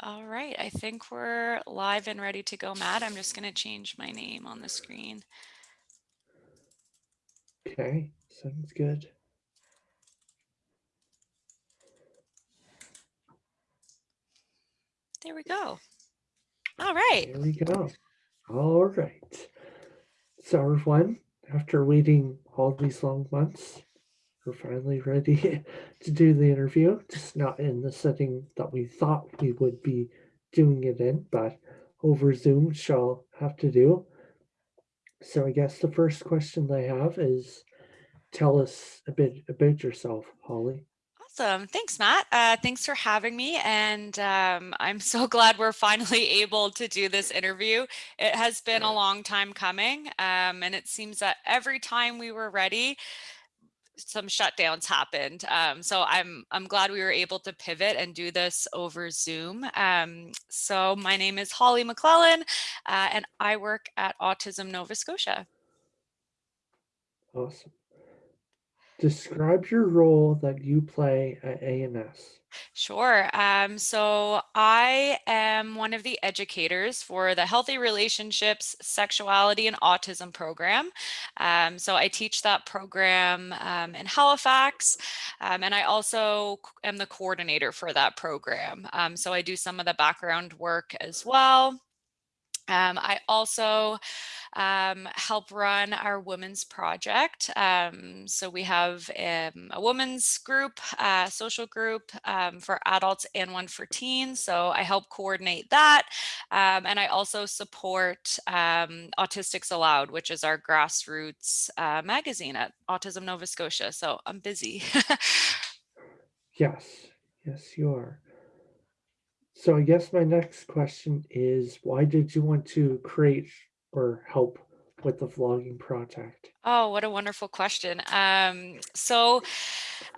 All right, I think we're live and ready to go, Matt. I'm just going to change my name on the screen. Okay, sounds good. There we go. All right. There we go. All right. So everyone, after waiting all these long months, we're finally ready to do the interview. Just not in the setting that we thought we would be doing it in, but over Zoom shall have to do. So I guess the first question I have is tell us a bit about yourself, Holly. Awesome. Thanks, Matt. Uh, thanks for having me. And um, I'm so glad we're finally able to do this interview. It has been a long time coming. Um, and it seems that every time we were ready, some shutdowns happened. Um, so I'm I'm glad we were able to pivot and do this over Zoom. Um, so my name is Holly McClellan, uh, and I work at Autism Nova Scotia. Awesome. Describe your role that you play at ANS. Sure. Um, so I am one of the educators for the Healthy Relationships, Sexuality, and Autism program. Um, so I teach that program um, in Halifax, um, and I also am the coordinator for that program. Um, so I do some of the background work as well. Um, I also um, help run our women's project. Um, so we have um, a women's group, uh, social group um, for adults and one for teens. So I help coordinate that. Um, and I also support Autistics Aloud, which is our grassroots uh, magazine at Autism Nova Scotia. So I'm busy. yes, yes, you are. So I guess my next question is why did you want to create or help with the vlogging project? Oh, what a wonderful question. Um, so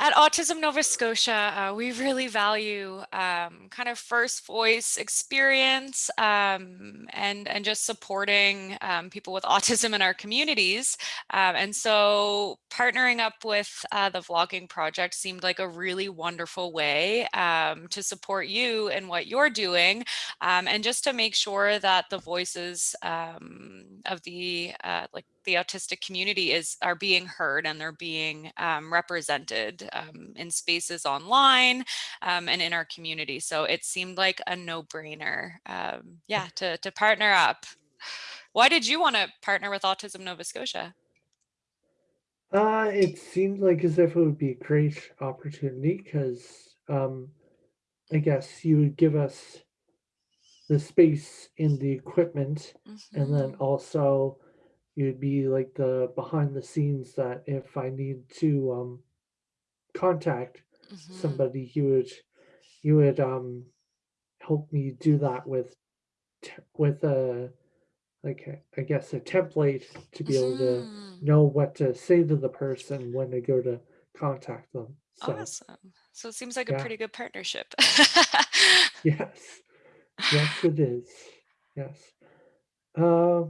at Autism Nova Scotia, uh, we really value um, kind of first voice experience um, and, and just supporting um, people with autism in our communities. Um, and so partnering up with uh, the vlogging project seemed like a really wonderful way um, to support you and what you're doing and just to make sure that the voices of the uh, like the autistic community is are being heard and they're being um, represented um, in spaces online um, and in our community. So it seemed like a no-brainer, um, yeah, to, to partner up. Why did you want to partner with Autism Nova Scotia? Uh, it seemed like as if it would be a great opportunity because um, I guess you would give us the space in the equipment mm -hmm. and then mm-hmm. also you'd be like the behind the scenes that if I need to um, contact mm-hmm. somebody, you would you would um, help me do that with with a like I guess a template to be able to mm-hmm. know what to say to the person when they go to contact them. So, awesome. So it seems like yeah. a pretty good partnership. yes. Yes, it is. Yes. Uh,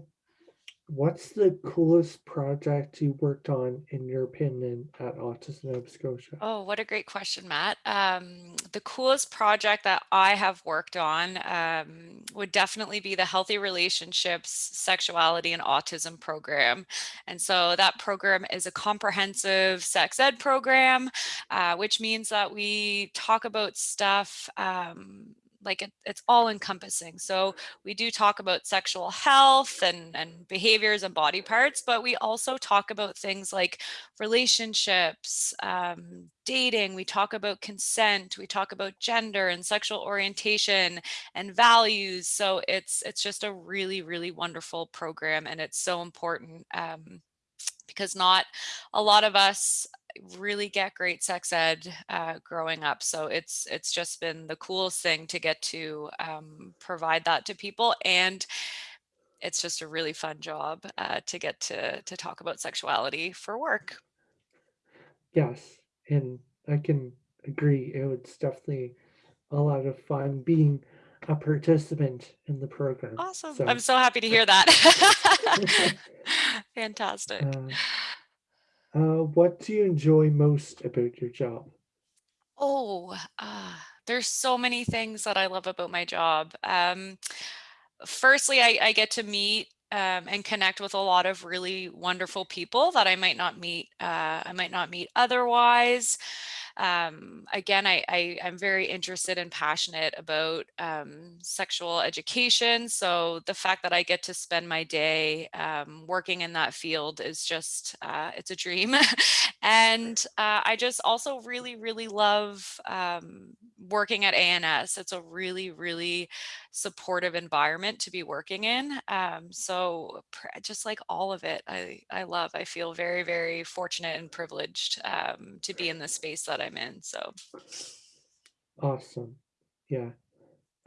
What's the coolest project you worked on, in your opinion, at Autism Nova Scotia? Oh, what a great question, Matt. Um, the coolest project that I have worked on um, would definitely be the Healthy Relationships, Sexuality, and Autism program. And so that program is a comprehensive sex ed program, uh, which means that we talk about stuff um, like it, it's all encompassing. So we do talk about sexual health and, and behaviors and body parts, but we also talk about things like relationships, um, dating, we talk about consent, we talk about gender and sexual orientation and values. So it's it's just a really, really wonderful program and it's so important um, because not a lot of us really get great sex ed uh, growing up. So it's it's just been the coolest thing to get to um, provide that to people. And it's just a really fun job uh, to get to, to talk about sexuality for work. Yes, and I can agree. It was definitely a lot of fun being a participant in the program. Awesome. So, I'm so happy to hear that. Fantastic. Uh, uh, what do you enjoy most about your job? Oh, uh, There's so many things that I love about my job. Um, firstly, I, I get to meet um, and connect with a lot of really wonderful people that I might not meet. Uh, I might not meet otherwise um, again, I, I, am very interested and passionate about um, sexual education. So the fact that I get to spend my day um, working in that field is just, uh, it's a dream. and uh, I just also really, really love um, working at ANS. It's a really, really supportive environment to be working in. Um, so just like all of it, I, I love, I feel very, very fortunate and privileged um, to be in the space that I'm in. So. Awesome. Yeah.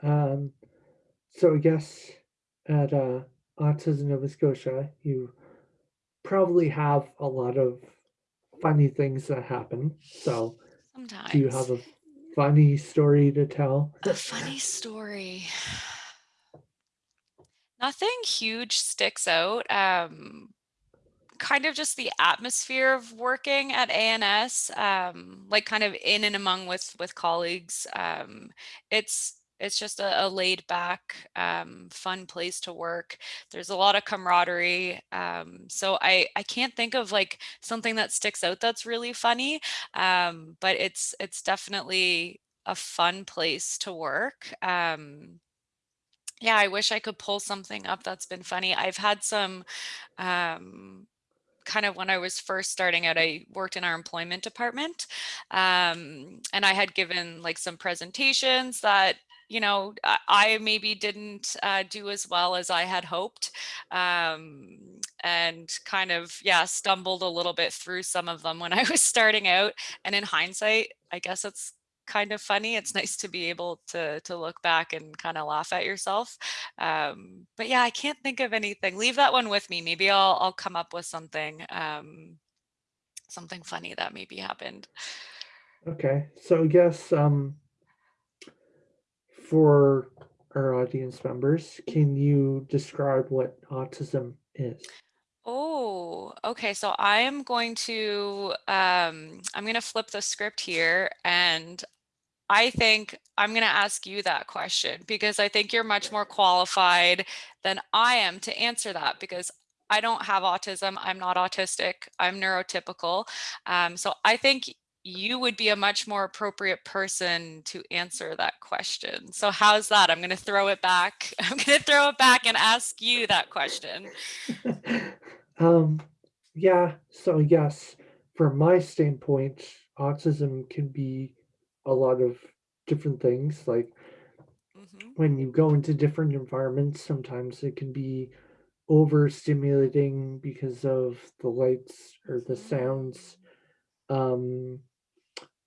Um, so I guess at uh, Autism Nova Scotia, you probably have a lot of funny things that happen. So Sometimes. do you have a funny story to tell? A funny story. Nothing huge sticks out. Um, kind of just the atmosphere of working at ANS, um, like kind of in and among with with colleagues. Um, it's it's just a, a laid back, um, fun place to work. There's a lot of camaraderie. Um, so I, I can't think of like something that sticks out that's really funny, um, but it's it's definitely a fun place to work. Um, yeah, I wish I could pull something up that's been funny. I've had some um, kind of when I was first starting out, I worked in our employment department. Um, and I had given like some presentations that you know, I maybe didn't uh, do as well as I had hoped um, and kind of, yeah, stumbled a little bit through some of them when I was starting out. And in hindsight, I guess it's kind of funny. It's nice to be able to to look back and kind of laugh at yourself. Um, but yeah, I can't think of anything. Leave that one with me. Maybe I'll I'll come up with something um, something funny that maybe happened. Okay, so I guess um, for our audience members, can you describe what autism is? Oh, okay. So I am going to, um, I'm going to flip the script here and I think I'm going to ask you that question because I think you're much more qualified than I am to answer that because I don't have autism. I'm not autistic. I'm neurotypical. Um, so I think you would be a much more appropriate person to answer that question. So how's that? I'm going to throw it back. I'm going to throw it back and ask you that question. um, yeah, so yes, from my standpoint, autism can be a lot of different things. Like mm -hmm. when you go into different environments, sometimes it can be overstimulating because of the lights or the sounds. Um,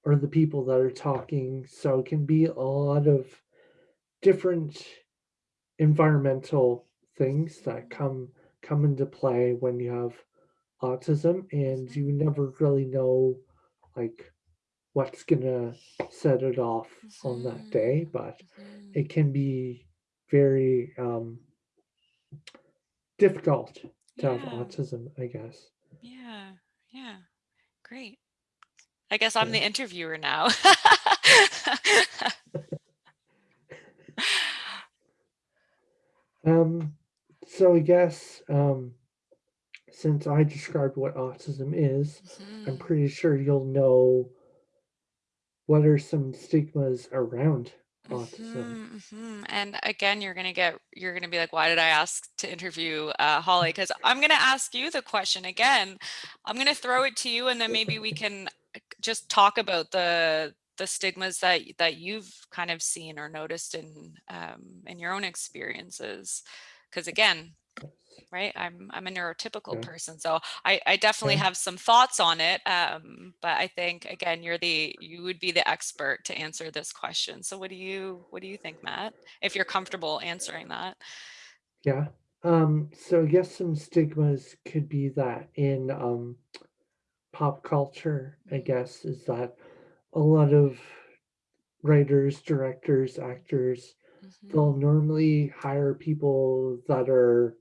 or the people that are talking. So it can be a lot of different environmental things that mm-hmm. come come into play when you have autism and you never really know like what's gonna set it off on that mm-hmm. day but mm-hmm. it can be very um difficult to yeah. have autism i guess. Yeah. Yeah. Great I guess I'm the interviewer now. um, so I guess um, since I described what autism is, mm -hmm. I'm pretty sure you'll know what are some stigmas around autism. Mm -hmm, And again, you're gonna get you're gonna be like, why did I ask to interview uh, Holly? Because I'm gonna ask you the question again. I'm gonna throw it to you, and then maybe we can just talk about the the stigmas that that you've kind of seen or noticed in um, in your own experiences because again right i'm i'm a neurotypical yeah. person so i i definitely yeah. have some thoughts on it um, but i think again you're the you would be the expert to answer this question so what do you what do you think matt if you're comfortable answering that yeah um so i guess some stigmas could be that in um pop culture, I guess, is that a lot of writers, directors, actors, mm-hmm. they'll normally hire people that are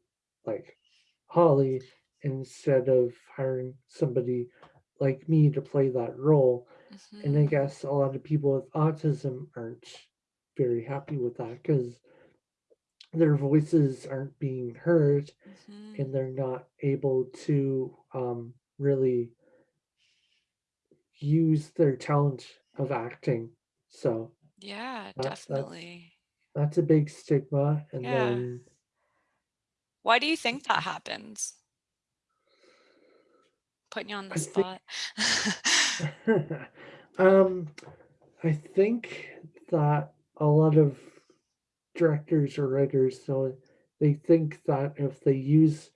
like Holly instead of hiring somebody like me to play that role. And I Mhm. guess a lot of people with autism aren't very happy with that because their voices aren't being heard Mhm. and they're not able to, um, really use their talent of acting. So, Yeah, that's definitely. that's a big stigma, and Yeah. then Why do you think that happens? Putting you on the I think spot. um, I think that a lot of directors or writers, so they think that if they use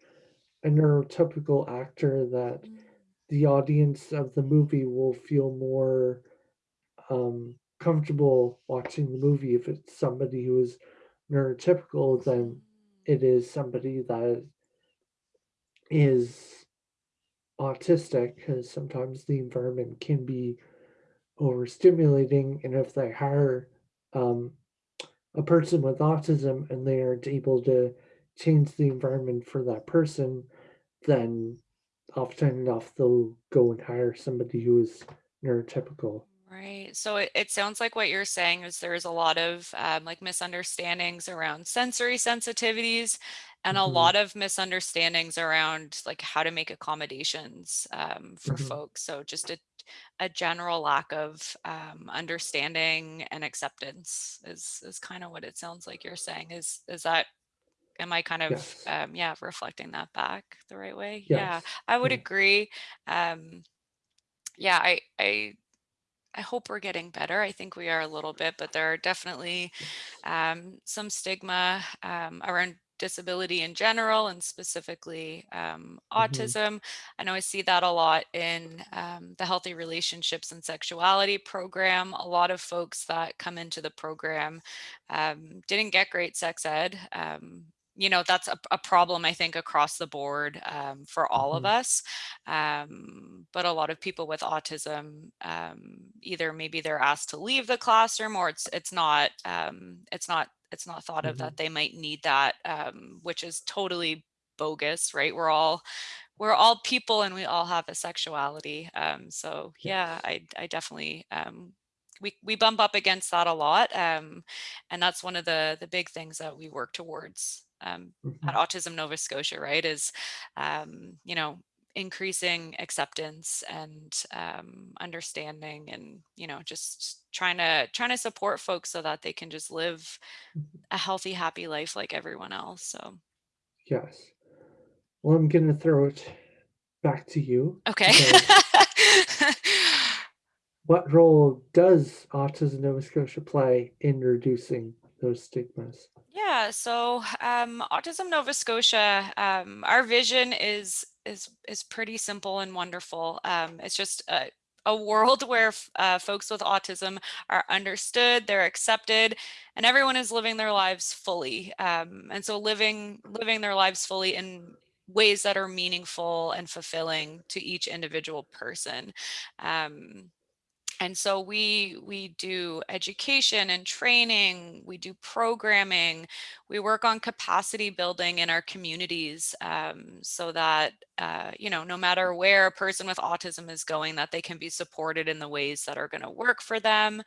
a neurotypical actor that Mm. The audience of the movie will feel more, um, comfortable watching the movie if it's somebody who is neurotypical than it is somebody that is autistic because sometimes the environment can be overstimulating, and if they hire, um, a person with autism and they aren't able to change the environment for that person, then often enough they'll go and hire somebody who is neurotypical. Right, so it it sounds like what you're saying is there's a lot of, um, like, misunderstandings around sensory sensitivities and a Mhm. lot of misunderstandings around, like, how to make accommodations, um, for Mhm. folks, so just a a general lack of, um, understanding and acceptance is is kinda what it sounds like you're saying. Is is that am I kind of, Yes. um, yeah, reflecting that back the right way? Yeah, I would yeah. agree, um, yeah, I I I hope we're getting better, I think we are a little bit, but there are definitely, um, some stigma, um, around disability in general and specifically, um, Mhm. autism. I know I see that a lot in, um, the Healthy Relationships and Sexuality program. A lot of folks that come into the program, um, didn't get great sex ed, um, you know, that's a a problem, I think, across the board, um, for all of Mhm. us, um, but a lot of people with autism, um, either maybe they're asked to leave the classroom or it's it's not, um, it's not it's not thought of that Mhm. they might need that, um, which is totally bogus, right? We're all we're all people and we all have a sexuality, um, so yeah, I I definitely, um, we we bump up against that a lot, um, and that's one of the the big things that we work towards, um, at Mhm. Autism Nova Scotia, right, is, um, you know, increasing acceptance and, um, understanding and, you know, just trying to trying to support folks so that they can just live Mhm. a healthy, happy life like everyone else, so Yes. Well, I'm gonna throw it back to you Okay. what role does Autism Nova Scotia play in reducing those stigmas? Yeah, so, um, Autism Nova Scotia, um, our vision is is is pretty simple and wonderful, um, it's just a a world where uh, folks with autism are understood, they're accepted, and everyone is living their lives fully, um, and so living living their lives fully in ways that are meaningful and fulfilling to each individual person, um, and so we we do education and training, we do programming, we work on capacity building in our communities, um, so that, uh, you know, no matter where a person with autism is going, that they can be supported in the ways that are gonna work for them,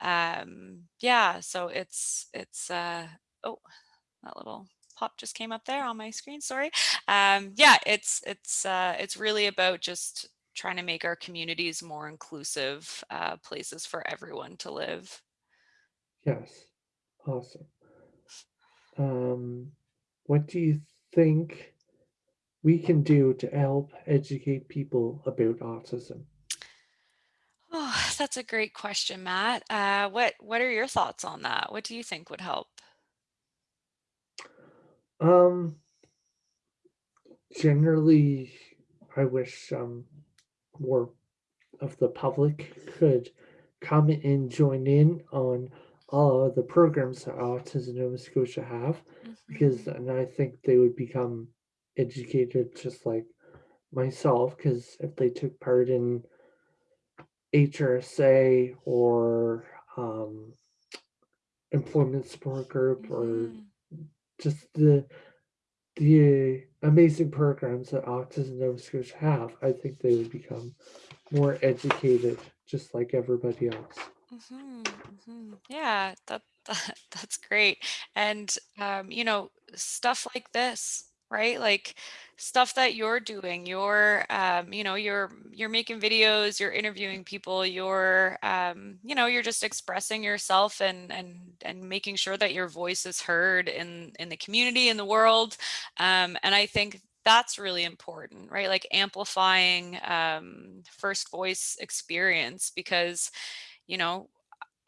um, yeah, so it's it's, uh oh, that little pop just came up there on my screen, sorry, um, yeah, it's it's, uh, it's really about just trying to make our communities more inclusive, uh, places for everyone to live. Yes. Awesome. Um, what do you think we can do to help educate people about autism? Oh, that's a great question, Matt. Uh, what what are your thoughts on that? What do you think would help? Um generally, I wish, um, more of the public could come and join in on all of the programs that Autism Nova Scotia have, because Mhm. and I think they would become educated just like myself, because if they took part in HRSA or, um, employment support group or Mhm. just the the amazing programs that Autism Nova Scotia have, I think they would become more educated just like everybody else. Mhm, mhm. Yeah, that that that's great. And, um, you know, stuff like this, right? Like, stuff that you're doing, you're, um, you know, you're you're making videos, you're interviewing people, you're, um, you know, you're just expressing yourself and and and making sure that your voice is heard in in the community, in the world. Um, and I think that's really important, right? Like amplifying um, first voice experience because you know,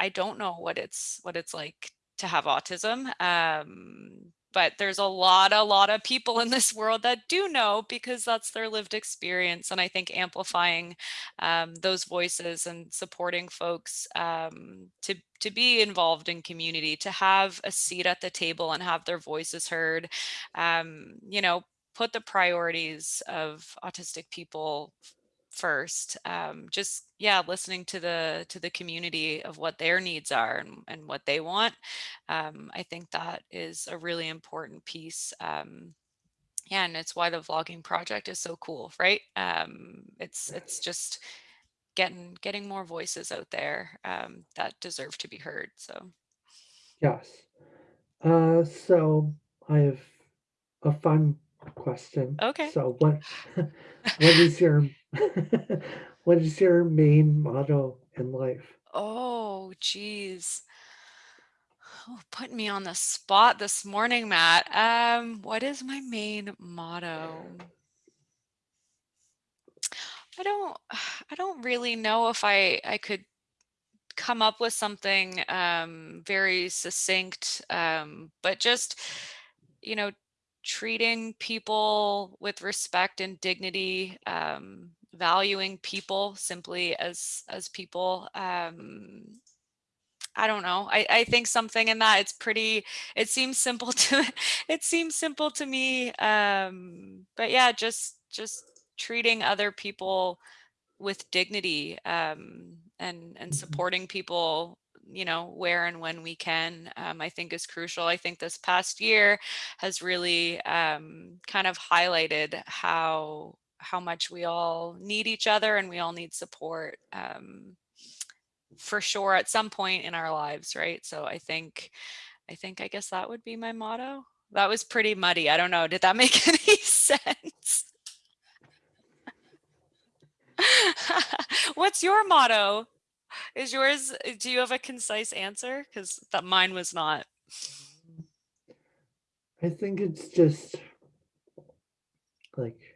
I don't know what it's what it's like to have autism. Um, but there's a lot, a lot of people in this world that do know because that's their lived experience. And I think amplifying um, those voices and supporting folks um, to to be involved in community, to have a seat at the table and have their voices heard, um, you know, put the priorities of autistic people first um, just yeah listening to the to the community of what their needs are and, and what they want um, i think that is a really important piece um, yeah and it's why the vlogging project is so cool right um, it's it's just getting getting more voices out there um, that deserve to be heard so Yes. Uh, so I have a fun question. okay So what what is your what is your main motto in life? oh geez Oh, putting me on the spot this morning, Matt. Um, what is my main motto? I don't I don't really know if I I could come up with something um very succinct um but just you know treating people with respect and dignity um valuing people simply as as people um I don't know. I, I think something in that it's pretty it seems simple to it seems simple to me. Um but yeah, just just treating other people with dignity um and and Mhm. supporting people you know where and when we can um, i think is crucial i think this past year has really um, kind of highlighted how how much we all need each other and we all need support um, for sure at some point in our lives, right? So I think I think I guess that would be my motto. That was pretty muddy. I don't know. Did that make any sense? What's your motto? Is yours do you have a concise answer? Because that mine was not. I think it's just like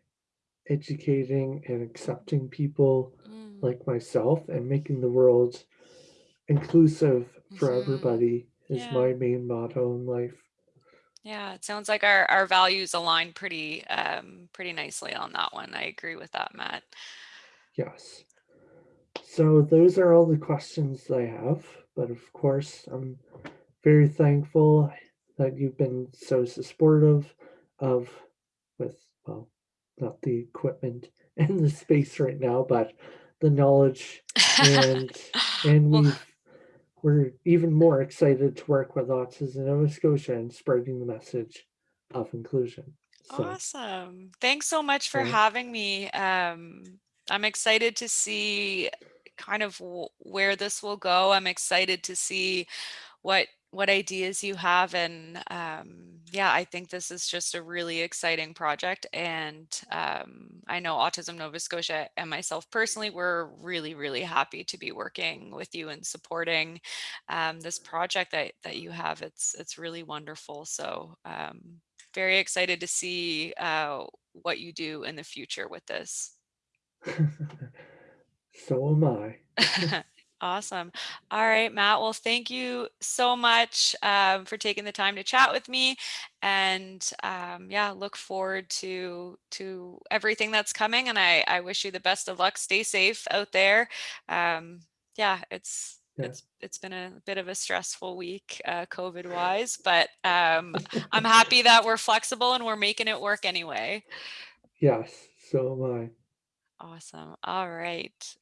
educating and accepting people Mm, like myself and making the world inclusive for mhm. everybody is Yeah. my main motto in life. Yeah. It sounds like our, our values align pretty um pretty nicely on that one. I agree with that, Matt. Yes. So those are all the questions I have, but of course, I'm very thankful that you've been so supportive of with well, not the equipment and the space right now, but the knowledge and and well, we've we're even more excited to work with Autism in Nova Scotia and spreading the message of inclusion. So Awesome. Thanks so much for yeah. having me. Um, I'm excited to see kind of where this will go. I'm excited to see what what ideas you have and um, yeah i think this is just a really exciting project and um, i know autism nova scotia and myself personally we're really really happy to be working with you and supporting um, this project that that you have. It's it's really wonderful. So um, very excited to see uh, what you do in the future with this. So am I. Awesome. All right, Matt. Well, thank you so much um, for taking the time to chat with me, and um, yeah, look forward to to everything that's coming. And I I wish you the best of luck. Stay safe out there. Um, yeah, it's Yeah. it's it's been a bit of a stressful week, uh, COVID wise, but um, I'm happy that we're flexible and we're making it work anyway. Yes, so am I. Awesome. All right.